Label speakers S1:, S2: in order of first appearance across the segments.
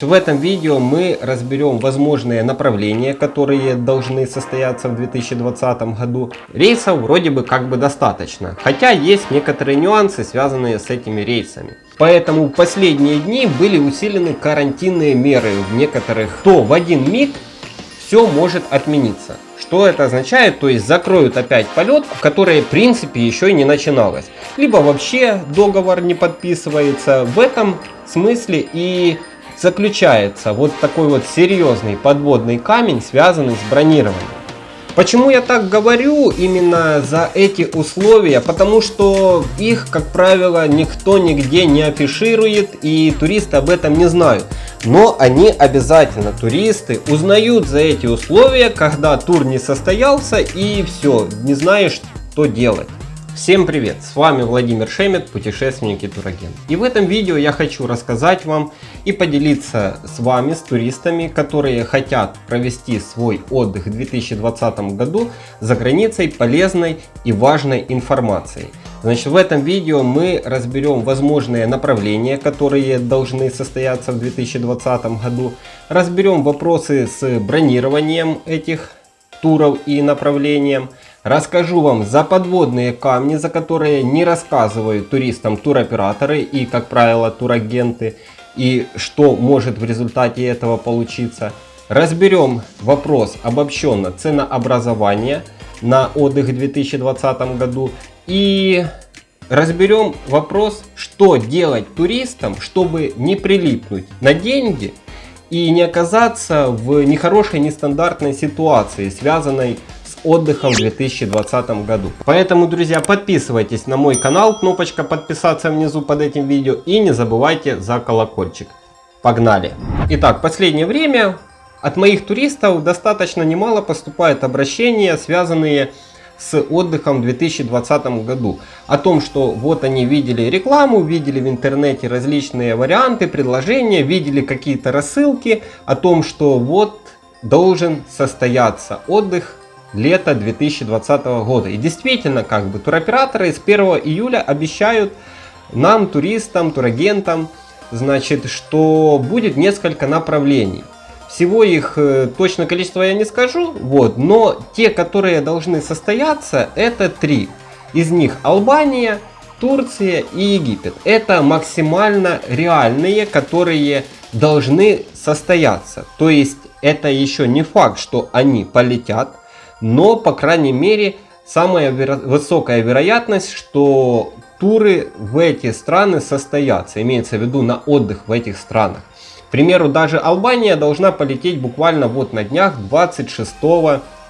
S1: В этом видео мы разберем возможные направления, которые должны состояться в 2020 году. Рейсов вроде бы как бы достаточно, хотя есть некоторые нюансы, связанные с этими рейсами. Поэтому в последние дни были усилены карантинные меры в некоторых, то в один миг все может отмениться. Что это означает? То есть закроют опять полет, который в принципе еще и не начиналось. Либо вообще договор не подписывается. В этом смысле и заключается вот такой вот серьезный подводный камень, связанный с бронированием. Почему я так говорю именно за эти условия? Потому что их, как правило, никто нигде не афиширует и туристы об этом не знают. Но они обязательно, туристы, узнают за эти условия, когда тур не состоялся и все, не знаешь, что делать. Всем привет! С вами Владимир Шемет, путешественник и турагент. И в этом видео я хочу рассказать вам и поделиться с вами, с туристами, которые хотят провести свой отдых в 2020 году за границей полезной и важной информацией. Значит, в этом видео мы разберем возможные направления, которые должны состояться в 2020 году. Разберем вопросы с бронированием этих туров и направлением. Расскажу вам за подводные камни, за которые не рассказывают туристам туроператоры и, как правило, турагенты, и что может в результате этого получиться. Разберем вопрос обобщенно ценообразования на отдых в 2020 году и разберем вопрос, что делать туристам, чтобы не прилипнуть на деньги и не оказаться в нехорошей, нестандартной ситуации, связанной отдыхом в 2020 году. Поэтому, друзья, подписывайтесь на мой канал, кнопочка подписаться внизу под этим видео и не забывайте за колокольчик. Погнали! Итак, последнее время от моих туристов достаточно немало поступает обращения, связанные с отдыхом в 2020 году. О том, что вот они видели рекламу, видели в интернете различные варианты, предложения, видели какие-то рассылки о том, что вот должен состояться отдых лета 2020 года. И действительно, как бы туроператоры с 1 июля обещают нам, туристам, турагентам, значит, что будет несколько направлений. Всего их э, точное количество я не скажу, вот, но те, которые должны состояться, это три. Из них Албания, Турция и Египет. Это максимально реальные, которые должны состояться. То есть это еще не факт, что они полетят но, по крайней мере, самая веро высокая вероятность, что туры в эти страны состоятся, имеется в виду на отдых в этих странах. К примеру, даже Албания должна полететь буквально вот на днях 26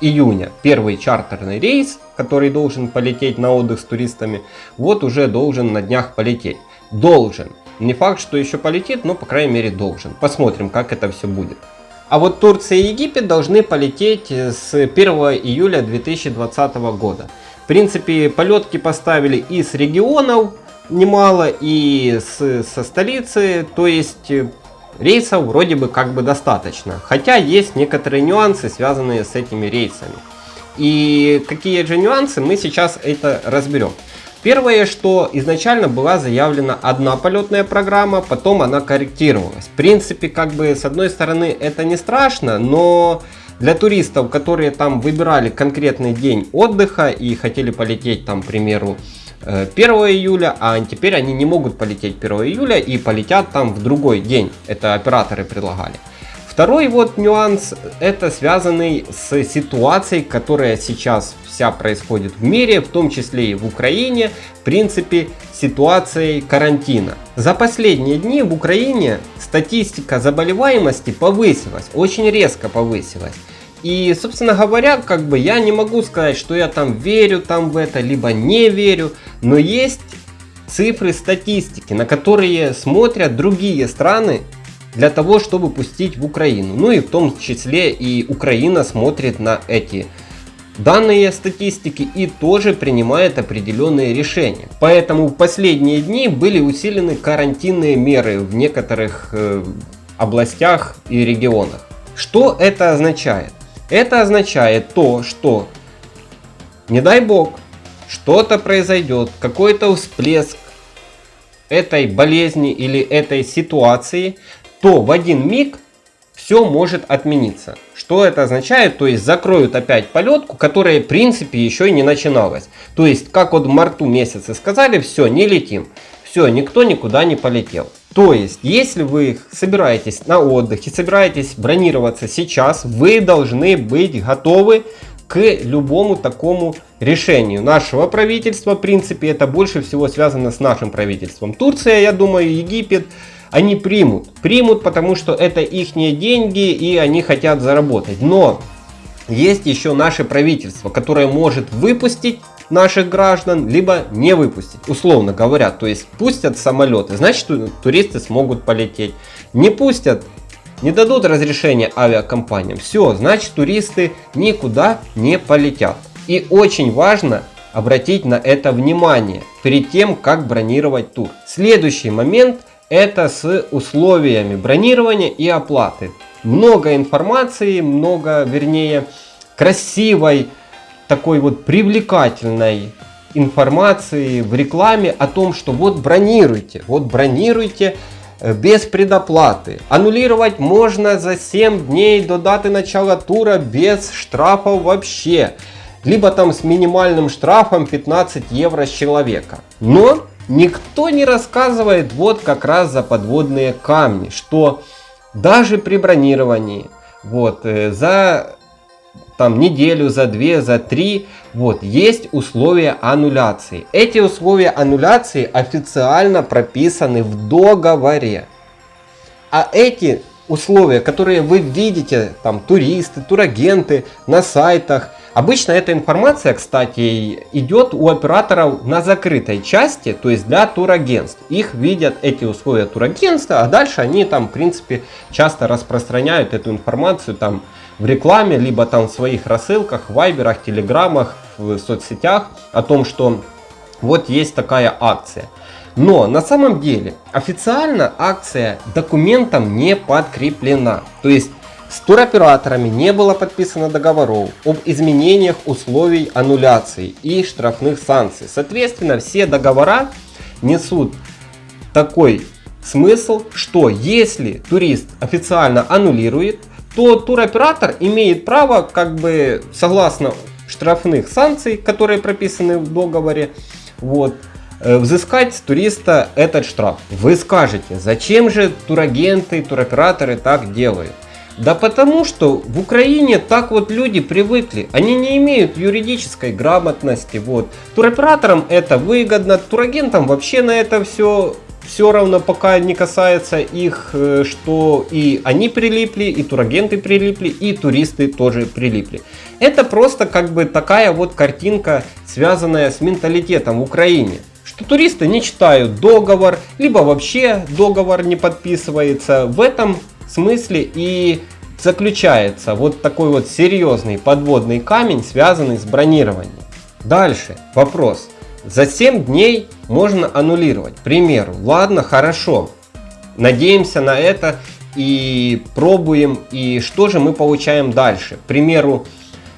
S1: июня. Первый чартерный рейс, который должен полететь на отдых с туристами, вот уже должен на днях полететь. Должен. Не факт, что еще полетит, но по крайней мере должен. Посмотрим, как это все будет. А вот Турция и Египет должны полететь с 1 июля 2020 года. В принципе, полетки поставили и с регионов немало, и с, со столицы. То есть рейсов вроде бы как бы достаточно. Хотя есть некоторые нюансы, связанные с этими рейсами. И какие же нюансы, мы сейчас это разберем. Первое, что изначально была заявлена одна полетная программа, потом она корректировалась. В принципе, как бы с одной стороны это не страшно, но для туристов, которые там выбирали конкретный день отдыха и хотели полететь там, к примеру, 1 э, июля, а теперь они не могут полететь 1 июля и полетят там в другой день. Это операторы предлагали. Второй вот нюанс, это связанный с ситуацией, которая сейчас вся происходит в мире, в том числе и в Украине, в принципе, ситуацией карантина. За последние дни в Украине статистика заболеваемости повысилась, очень резко повысилась. И, собственно говоря, как бы я не могу сказать, что я там верю там в это, либо не верю, но есть цифры статистики, на которые смотрят другие страны для того, чтобы пустить в Украину. Ну и в том числе и Украина смотрит на эти данные статистики и тоже принимает определенные решения. Поэтому в последние дни были усилены карантинные меры в некоторых э, областях и регионах. Что это означает? Это означает то, что не дай бог что-то произойдет, какой-то всплеск этой болезни или этой ситуации, то в один миг все может отмениться. Что это означает? То есть закроют опять полетку, которая в принципе еще и не начиналась. То есть, как вот в марту месяце сказали, все, не летим. Все, никто никуда не полетел. То есть, если вы собираетесь на отдых и собираетесь бронироваться сейчас, вы должны быть готовы к любому такому решению нашего правительства. В принципе, это больше всего связано с нашим правительством. Турция, я думаю, Египет, они примут. Примут, потому что это их деньги и они хотят заработать. Но есть еще наше правительство, которое может выпустить наших граждан, либо не выпустить, условно говоря. То есть пустят самолеты, значит туристы смогут полететь. Не пустят, не дадут разрешения авиакомпаниям. Все, значит туристы никуда не полетят. И очень важно обратить на это внимание перед тем, как бронировать тур. Следующий момент это с условиями бронирования и оплаты. Много информации, много, вернее, красивой, такой вот привлекательной информации в рекламе о том, что вот бронируйте, вот бронируйте э, без предоплаты. Аннулировать можно за 7 дней до даты начала тура без штрафов вообще. Либо там с минимальным штрафом 15 евро с человека. Но никто не рассказывает вот как раз за подводные камни, что даже при бронировании вот, э, за там неделю, за две, за три, вот, есть условия аннуляции. Эти условия аннуляции официально прописаны в договоре. А эти условия, которые вы видите, там, туристы, турагенты на сайтах, Обычно эта информация, кстати, идет у операторов на закрытой части, то есть для турагентств. Их видят эти условия турагентства, а дальше они там, в принципе, часто распространяют эту информацию там в рекламе, либо там в своих рассылках, вайберах, телеграммах, в соцсетях о том, что вот есть такая акция. Но на самом деле официально акция документом не подкреплена. То есть с туроператорами не было подписано договоров об изменениях условий аннуляции и штрафных санкций. Соответственно, все договора несут такой смысл, что если турист официально аннулирует, то туроператор имеет право, как бы согласно штрафных санкций, которые прописаны в договоре, вот, э, взыскать с туриста этот штраф. Вы скажете, зачем же турагенты, туроператоры так делают? Да потому что в Украине так вот люди привыкли. Они не имеют юридической грамотности. Вот. Туроператорам это выгодно, турагентам вообще на это все все равно пока не касается их, э, что и они прилипли, и турагенты прилипли, и туристы тоже прилипли. Это просто как бы такая вот картинка, связанная с менталитетом в Украине. Что туристы не читают договор, либо вообще договор не подписывается. В этом смысле и заключается вот такой вот серьезный подводный камень, связанный с бронированием. Дальше вопрос. За 7 дней можно аннулировать. К примеру, ладно, хорошо. Надеемся на это и пробуем. И что же мы получаем дальше? К примеру,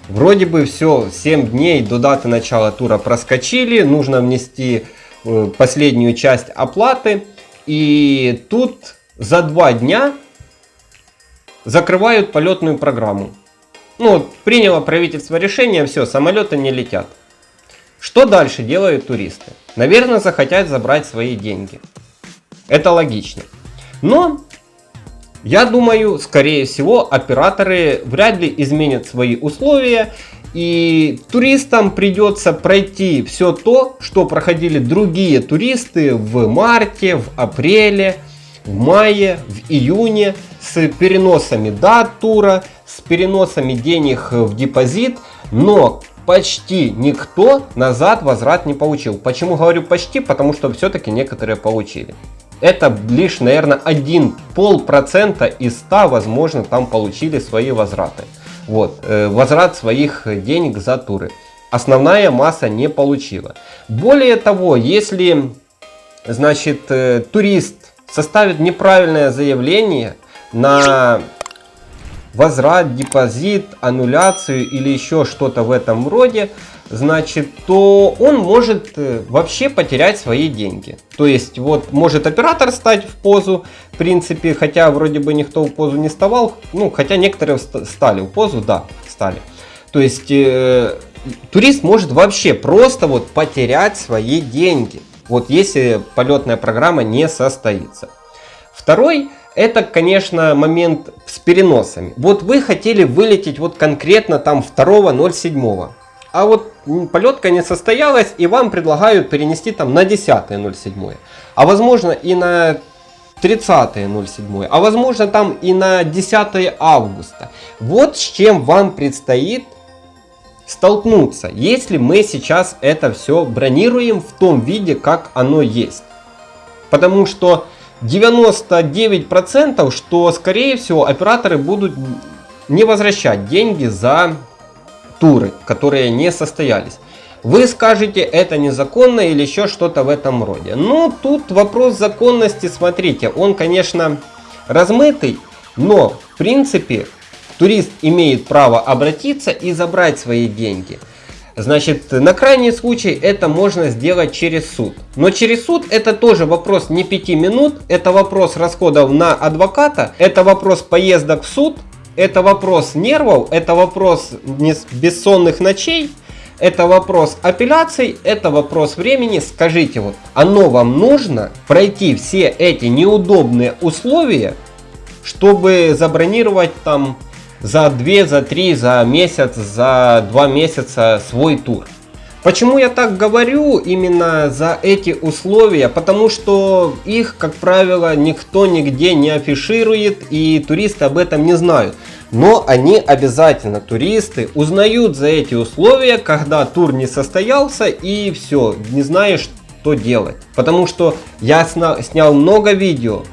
S1: вроде бы все, 7 дней до даты начала тура проскочили. Нужно внести э, последнюю часть оплаты. И тут за 2 дня закрывают полетную программу. Ну, приняло правительство решение, все, самолеты не летят. Что дальше делают туристы? Наверное, захотят забрать свои деньги. Это логично. Но, я думаю, скорее всего, операторы вряд ли изменят свои условия. И туристам придется пройти все то, что проходили другие туристы в марте, в апреле, в мае, в июне с переносами дат тура, с переносами денег в депозит, но почти никто назад возврат не получил. Почему говорю почти? Потому что все-таки некоторые получили. Это лишь, наверное, один полпроцента из 100, возможно, там получили свои возвраты. Вот, э, возврат своих денег за туры. Основная масса не получила. Более того, если, значит, э, турист составит неправильное заявление на возврат, депозит, аннуляцию или еще что-то в этом роде, значит, то он может э, вообще потерять свои деньги. То есть, вот может оператор стать в позу, в принципе, хотя вроде бы никто в позу не вставал, ну, хотя некоторые стали в позу, да, стали. То есть, э, турист может вообще просто вот потерять свои деньги, вот если полетная программа не состоится. Второй это, конечно, момент с переносами. Вот вы хотели вылететь вот конкретно там 2.07. А вот полетка не состоялась, и вам предлагают перенести там на 10.07. А возможно и на 30.07. А возможно там и на 10 августа. Вот с чем вам предстоит столкнуться, если мы сейчас это все бронируем в том виде, как оно есть. Потому что 99%, что скорее всего операторы будут не возвращать деньги за туры, которые не состоялись. Вы скажете, это незаконно или еще что-то в этом роде. Но тут вопрос законности, смотрите, он, конечно, размытый, но в принципе турист имеет право обратиться и забрать свои деньги. Значит, на крайний случай это можно сделать через суд. Но через суд это тоже вопрос не 5 минут, это вопрос расходов на адвоката, это вопрос поездок в суд, это вопрос нервов, это вопрос бессонных ночей, это вопрос апелляций, это вопрос времени. Скажите, вот оно вам нужно пройти все эти неудобные условия, чтобы забронировать там за 2, за 3, за месяц, за 2 месяца свой тур. Почему я так говорю именно за эти условия? Потому что их, как правило, никто нигде не афиширует и туристы об этом не знают. Но они обязательно, туристы, узнают за эти условия, когда тур не состоялся и все, не знаешь, что делать. Потому что я снял много видео,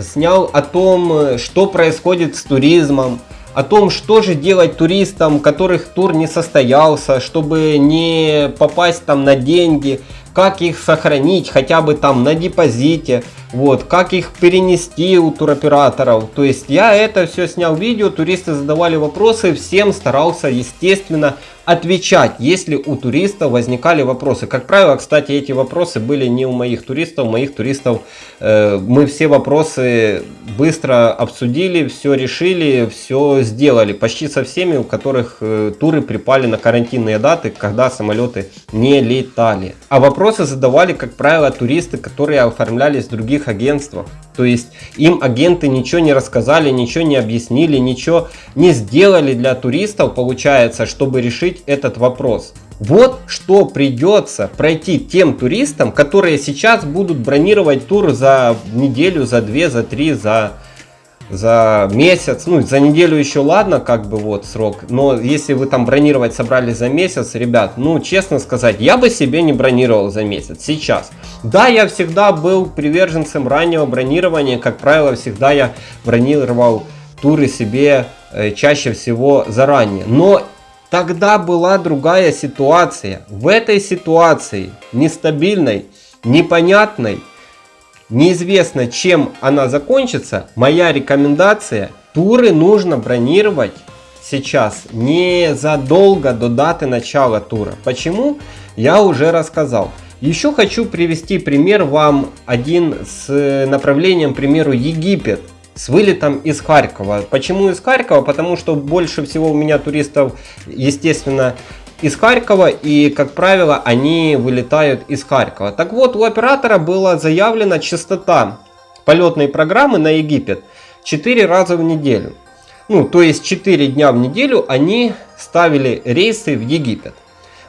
S1: снял о том, что происходит с туризмом, о том, что же делать туристам, которых тур не состоялся, чтобы не попасть там на деньги, как их сохранить хотя бы там на депозите, вот, как их перенести у туроператоров. То есть я это все снял видео, туристы задавали вопросы, всем старался, естественно, отвечать, если у туристов возникали вопросы. Как правило, кстати, эти вопросы были не у моих туристов, у моих туристов э, мы все вопросы быстро обсудили, все решили, все сделали. Почти со всеми, у которых э, туры припали на карантинные даты, когда самолеты не летали. А вопросы задавали, как правило, туристы, которые оформлялись в других агентствах. То есть им агенты ничего не рассказали, ничего не объяснили, ничего не сделали для туристов, получается, чтобы решить этот вопрос. Вот что придется пройти тем туристам, которые сейчас будут бронировать тур за неделю, за две, за три, за за месяц, ну за неделю еще ладно, как бы вот срок, но если вы там бронировать собрались за месяц, ребят, ну честно сказать, я бы себе не бронировал за месяц, сейчас. Да, я всегда был приверженцем раннего бронирования, как правило, всегда я бронировал туры себе э, чаще всего заранее, но тогда была другая ситуация. В этой ситуации нестабильной, непонятной, неизвестно чем она закончится, моя рекомендация, туры нужно бронировать сейчас не задолго до даты начала тура. Почему? Я уже рассказал. Еще хочу привести пример вам один с направлением, к примеру, Египет с вылетом из Харькова. Почему из Харькова? Потому что больше всего у меня туристов, естественно, из Харькова и, как правило, они вылетают из Харькова. Так вот, у оператора была заявлена частота полетной программы на Египет 4 раза в неделю. Ну, то есть 4 дня в неделю они ставили рейсы в Египет.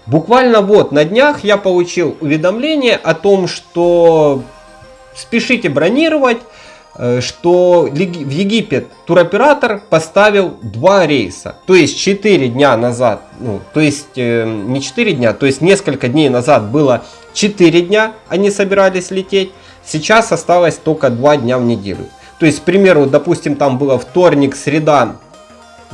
S1: Буквально вот на днях я получил уведомление о том, что спешите бронировать, что в Египет туроператор поставил два рейса. То есть 4 дня назад, ну, то есть э, не 4 дня, то есть несколько дней назад было 4 дня они собирались лететь. Сейчас осталось только 2 дня в неделю. То есть, к примеру, допустим, там было вторник, среда,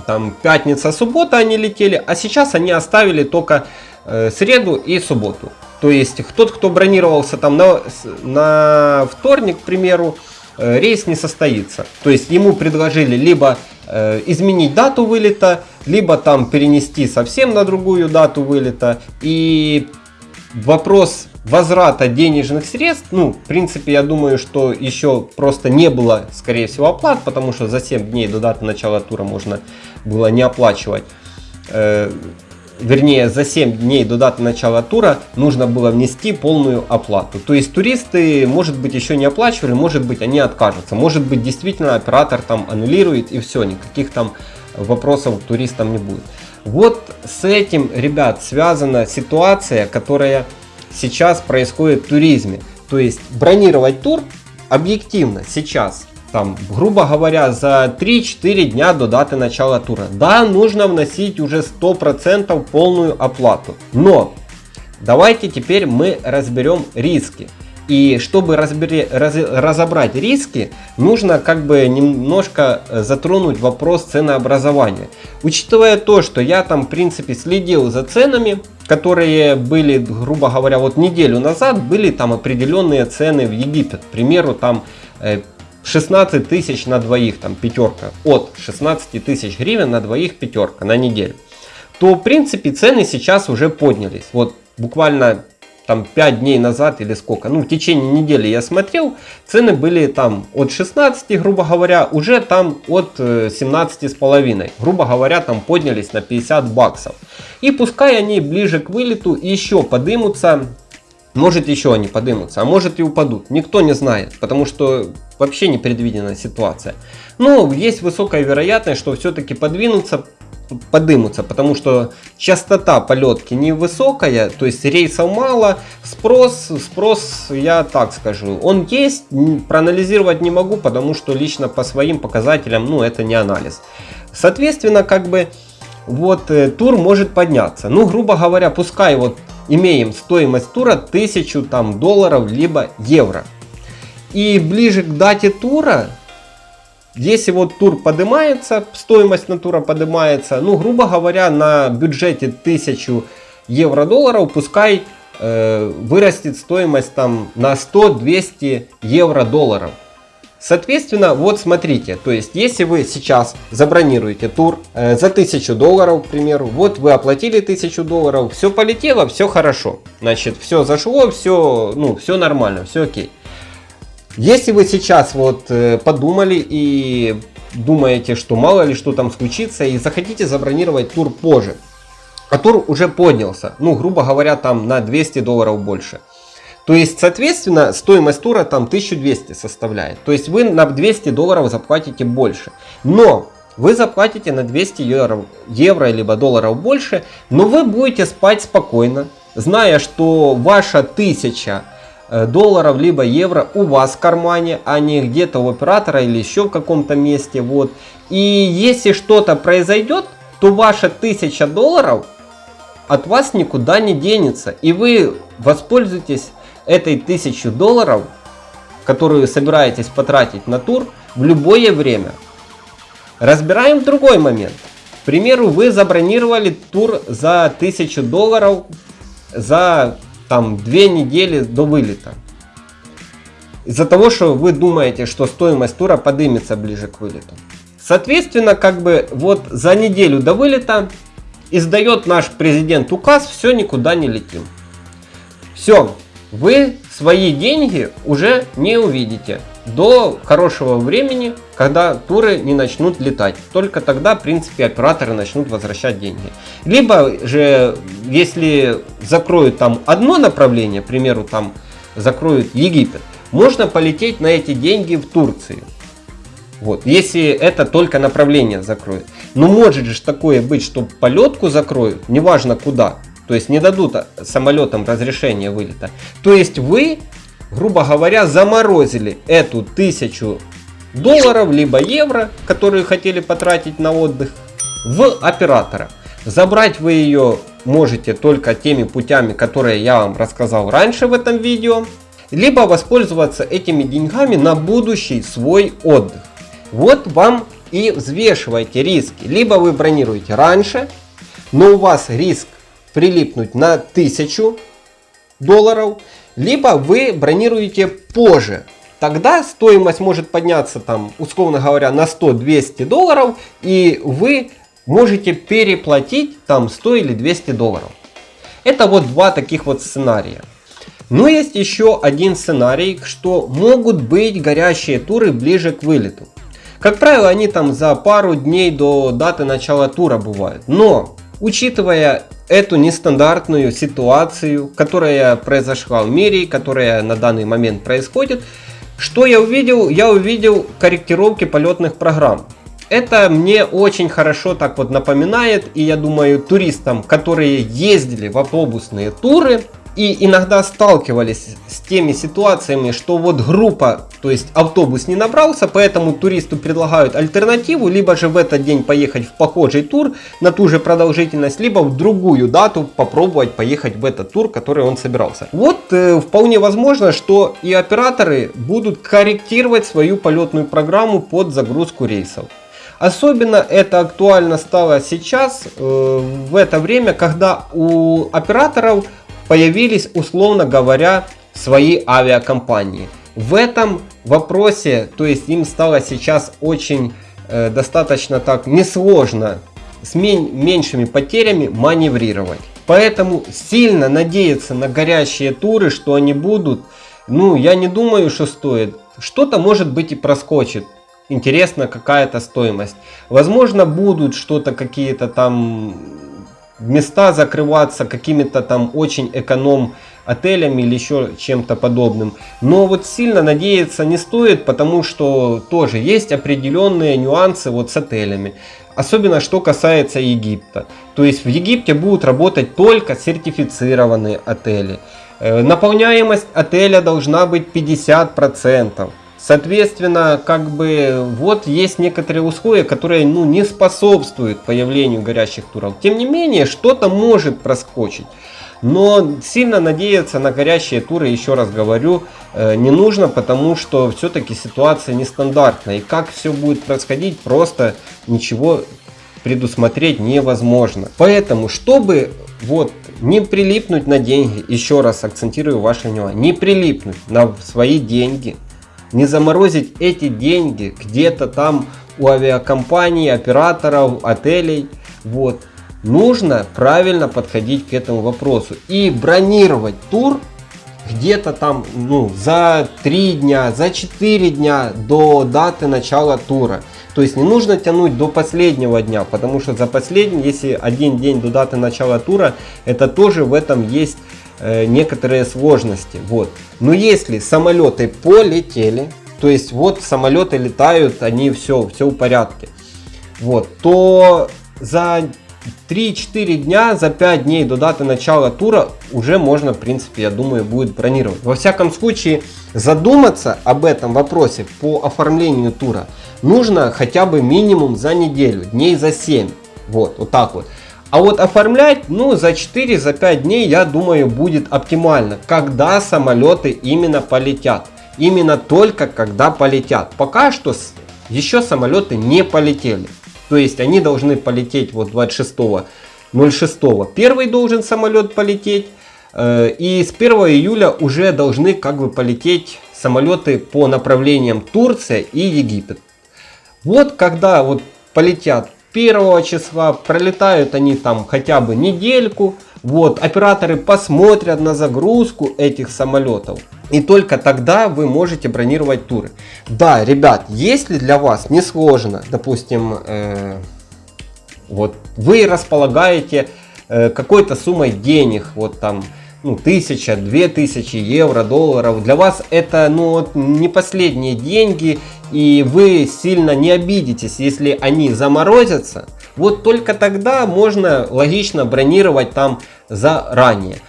S1: там пятница, суббота они летели, а сейчас они оставили только э, среду и субботу. То есть, тот, кто бронировался там на, на вторник, к примеру, Э, рейс не состоится. То есть ему предложили либо э, изменить дату вылета, либо там перенести совсем на другую дату вылета. И вопрос возврата денежных средств, ну, в принципе, я думаю, что еще просто не было, скорее всего, оплат, потому что за 7 дней до даты начала тура можно было не оплачивать. Вернее, за 7 дней до даты начала тура нужно было внести полную оплату. То есть туристы, может быть, еще не оплачивали, может быть, они откажутся. Может быть, действительно оператор там аннулирует и все, никаких там вопросов туристам не будет. Вот с этим, ребят, связана ситуация, которая сейчас происходит в туризме. То есть бронировать тур объективно сейчас, там, грубо говоря, за 3-4 дня до даты начала тура. Да, нужно вносить уже 100% полную оплату. Но давайте теперь мы разберем риски. И чтобы разбери, раз, разобрать риски, нужно как бы немножко э, затронуть вопрос ценообразования. Учитывая то, что я там в принципе следил за ценами, которые были, грубо говоря, вот неделю назад, были там определенные цены в Египет. К примеру, там 16 э, тысяч на двоих, там пятерка, от 16 тысяч гривен на двоих пятерка на неделю. То в принципе цены сейчас уже поднялись. Вот буквально там 5 дней назад или сколько, ну в течение недели я смотрел, цены были там от 16, грубо говоря, уже там от 17 э, с половиной, грубо говоря, там поднялись на 50 баксов. И пускай они ближе к вылету еще подымутся, может еще они подымутся, а может и упадут, никто не знает, потому что вообще непредвиденная ситуация. Но есть высокая вероятность, что все-таки подвинутся, подымутся, потому что частота полетки невысокая, то есть рейсов мало, спрос, спрос, я так скажу, он есть, проанализировать не могу, потому что лично по своим показателям, ну это не анализ. Соответственно, как бы вот э, тур может подняться. Ну, грубо говоря, пускай вот имеем стоимость тура 1000 там долларов либо евро. И ближе к дате тура если вот тур поднимается, стоимость на тура поднимается, ну, грубо говоря, на бюджете 1000 евро-долларов, пускай э, вырастет стоимость там на 100-200 евро-долларов. Соответственно, вот смотрите, то есть если вы сейчас забронируете тур э, за 1000 долларов, к примеру, вот вы оплатили 1000 долларов, все полетело, все хорошо, значит, все зашло, все, ну, все нормально, все окей. Если вы сейчас вот э, подумали и думаете, что мало ли что там случится и захотите забронировать тур позже, а тур уже поднялся, ну грубо говоря там на 200 долларов больше. То есть, соответственно, стоимость тура там 1200 составляет. То есть вы на 200 долларов заплатите больше. Но вы заплатите на 200 евро, евро либо долларов больше, но вы будете спать спокойно, зная, что ваша 1000 Э, долларов либо евро у вас в кармане, а не где-то у оператора или еще в каком-то месте. Вот. И если что-то произойдет, то ваша 1000 долларов от вас никуда не денется. И вы воспользуетесь этой 1000 долларов, которую собираетесь потратить на тур, в любое время. Разбираем другой момент. К примеру, вы забронировали тур за 1000 долларов за там две недели до вылета. Из-за того, что вы думаете, что стоимость тура поднимется ближе к вылету. Соответственно, как бы вот за неделю до вылета издает наш президент указ, все, никуда не летим. Все, вы свои деньги уже не увидите до хорошего времени, когда туры не начнут летать. Только тогда, в принципе, операторы начнут возвращать деньги. Либо же, если закроют там одно направление, к примеру, там закроют Египет, можно полететь на эти деньги в Турцию. Вот, если это только направление закроют. Но может же такое быть, что полетку закроют, неважно куда. То есть не дадут самолетам разрешение вылета. То есть вы грубо говоря, заморозили эту тысячу долларов, либо евро, которые хотели потратить на отдых, в оператора. Забрать вы ее можете только теми путями, которые я вам рассказал раньше в этом видео, либо воспользоваться этими деньгами на будущий свой отдых. Вот вам и взвешивайте риски. Либо вы бронируете раньше, но у вас риск прилипнуть на 1000 долларов, либо вы бронируете позже, тогда стоимость может подняться там, условно говоря, на 100-200 долларов, и вы можете переплатить там 100 или 200 долларов. Это вот два таких вот сценария. Но есть еще один сценарий, что могут быть горящие туры ближе к вылету. Как правило, они там за пару дней до даты начала тура бывают. Но, учитывая эту нестандартную ситуацию, которая произошла в мире, которая на данный момент происходит, что я увидел? Я увидел корректировки полетных программ. Это мне очень хорошо так вот напоминает, и я думаю, туристам, которые ездили в автобусные туры, и иногда сталкивались с теми ситуациями, что вот группа, то есть автобус не набрался, поэтому туристу предлагают альтернативу, либо же в этот день поехать в похожий тур на ту же продолжительность, либо в другую дату попробовать поехать в этот тур, который он собирался. Вот э, вполне возможно, что и операторы будут корректировать свою полетную программу под загрузку рейсов. Особенно это актуально стало сейчас, э, в это время, когда у операторов появились, условно говоря, свои авиакомпании. В этом вопросе, то есть им стало сейчас очень э, достаточно так несложно с меньшими потерями маневрировать. Поэтому сильно надеяться на горящие туры, что они будут, ну я не думаю, что стоит. Что-то может быть и проскочит. Интересно какая-то стоимость. Возможно будут что-то какие-то там места закрываться какими-то там очень эконом отелями или еще чем-то подобным. Но вот сильно надеяться не стоит, потому что тоже есть определенные нюансы вот с отелями. Особенно что касается Египта. То есть в Египте будут работать только сертифицированные отели. Э, наполняемость отеля должна быть 50%. Соответственно, как бы вот есть некоторые условия, которые ну, не способствуют появлению горящих туров. Тем не менее, что-то может проскочить. Но сильно надеяться на горящие туры, еще раз говорю, э, не нужно, потому что все-таки ситуация нестандартная. И как все будет происходить, просто ничего предусмотреть невозможно. Поэтому, чтобы вот не прилипнуть на деньги, еще раз акцентирую ваше внимание, не прилипнуть на свои деньги, не заморозить эти деньги где-то там у авиакомпаний, операторов, отелей. Вот. Нужно правильно подходить к этому вопросу и бронировать тур где-то там ну, за 3 дня, за 4 дня до даты начала тура. То есть не нужно тянуть до последнего дня, потому что за последний, если один день до даты начала тура, это тоже в этом есть Э, некоторые сложности. Вот. Но если самолеты полетели, то есть вот самолеты летают, они все, все в порядке, вот, то за 3-4 дня, за 5 дней до даты начала тура уже можно, в принципе, я думаю, будет бронировать. Во всяком случае, задуматься об этом вопросе по оформлению тура нужно хотя бы минимум за неделю, дней за 7. Вот, вот так вот. А вот оформлять, ну, за 4-5 за дней, я думаю, будет оптимально. Когда самолеты именно полетят. Именно только когда полетят. Пока что еще самолеты не полетели. То есть они должны полететь вот 26 06 первый должен самолет полететь. Э, и с 1 июля уже должны как бы полететь самолеты по направлениям Турция и Египет. Вот когда вот полетят 1 числа, пролетают они там хотя бы недельку, вот, операторы посмотрят на загрузку этих самолетов. И только тогда вы можете бронировать туры. Да, ребят, если для вас не сложно, допустим, э, вот вы располагаете э, какой-то суммой денег, вот там ну, тысяча, две тысячи евро, долларов. Для вас это ну, не последние деньги, и вы сильно не обидитесь, если они заморозятся. Вот только тогда можно логично бронировать там заранее.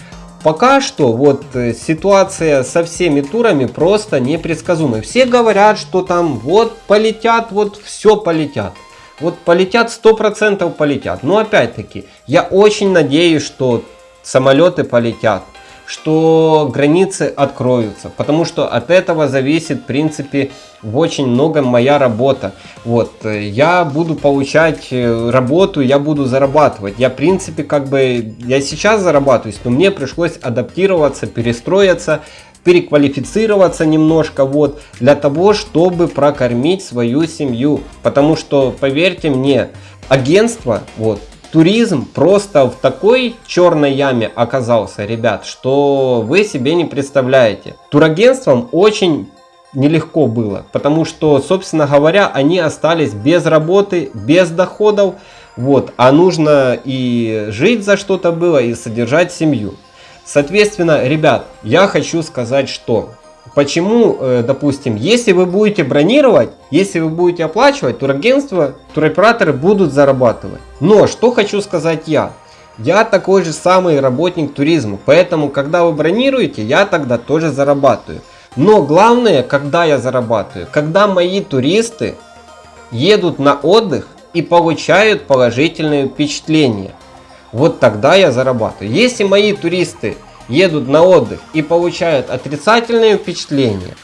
S1: Пока что вот э, ситуация со всеми турами просто непредсказуемая. Все говорят, что там вот полетят, вот все полетят. Вот полетят 100% полетят. Но опять-таки, я очень надеюсь, что самолеты полетят, что границы откроются, потому что от этого зависит, в принципе, в очень многом моя работа. Вот, я буду получать э, работу, я буду зарабатывать. Я, в принципе, как бы, я сейчас зарабатываю, но мне пришлось адаптироваться, перестроиться переквалифицироваться немножко вот для того, чтобы прокормить свою семью. Потому что, поверьте мне, агентство, вот, туризм просто в такой черной яме оказался, ребят, что вы себе не представляете. Турагентствам очень нелегко было, потому что, собственно говоря, они остались без работы, без доходов, вот, а нужно и жить за что-то было, и содержать семью. Соответственно, ребят, я хочу сказать, что Почему, э, допустим, если вы будете бронировать, если вы будете оплачивать, турагентства, туроператоры будут зарабатывать. Но что хочу сказать я. Я такой же самый работник туризма, поэтому когда вы бронируете, я тогда тоже зарабатываю. Но главное, когда я зарабатываю, когда мои туристы едут на отдых и получают положительные впечатления. Вот тогда я зарабатываю. Если мои туристы едут на отдых и получают отрицательные впечатления,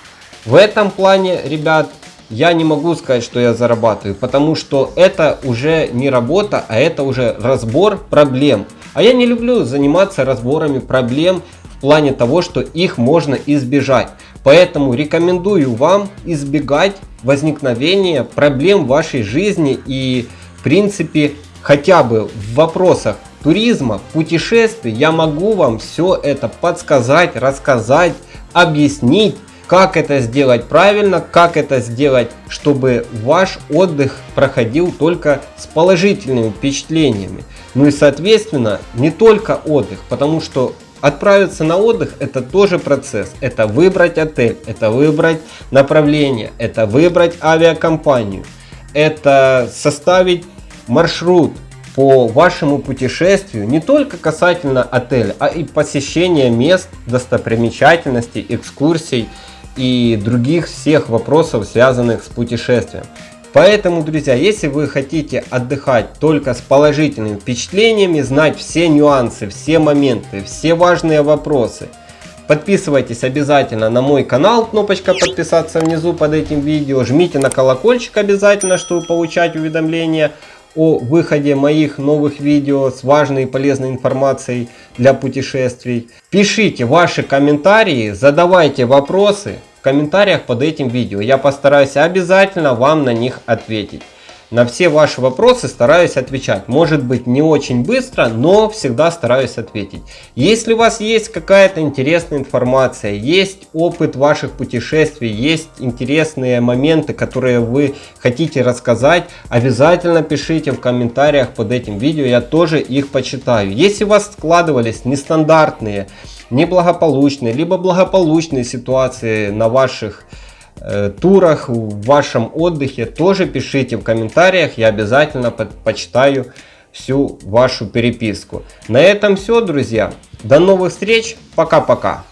S1: в этом плане, ребят, я не могу сказать, что я зарабатываю, потому что это уже не работа, а это уже разбор проблем. А я не люблю заниматься разборами проблем в плане того, что их можно избежать. Поэтому рекомендую вам избегать возникновения проблем в вашей жизни и в принципе хотя бы в вопросах туризма, путешествий я могу вам все это подсказать, рассказать, объяснить, как это сделать правильно, как это сделать, чтобы ваш отдых проходил только с положительными впечатлениями. Ну и соответственно не только отдых, потому что Отправиться на отдых это тоже процесс. Это выбрать отель, это выбрать направление, это выбрать авиакомпанию, это составить маршрут, по вашему путешествию не только касательно отеля, а и посещения мест, достопримечательностей, экскурсий и других всех вопросов, связанных с путешествием. Поэтому, друзья, если вы хотите отдыхать только с положительными впечатлениями, знать все нюансы, все моменты, все важные вопросы, подписывайтесь обязательно на мой канал, кнопочка подписаться внизу под этим видео, жмите на колокольчик обязательно, чтобы получать уведомления о выходе моих новых видео с важной и полезной информацией для путешествий. Пишите ваши комментарии, задавайте вопросы в комментариях под этим видео. Я постараюсь обязательно вам на них ответить. На все ваши вопросы стараюсь отвечать. Может быть не очень быстро, но всегда стараюсь ответить. Если у вас есть какая-то интересная информация, есть опыт ваших путешествий, есть интересные моменты, которые вы хотите рассказать, обязательно пишите в комментариях под этим видео, я тоже их почитаю. Если у вас складывались нестандартные, неблагополучные, либо благополучные ситуации на ваших турах, в вашем отдыхе, тоже пишите в комментариях, я обязательно почитаю всю вашу переписку. На этом все, друзья. До новых встреч, пока-пока.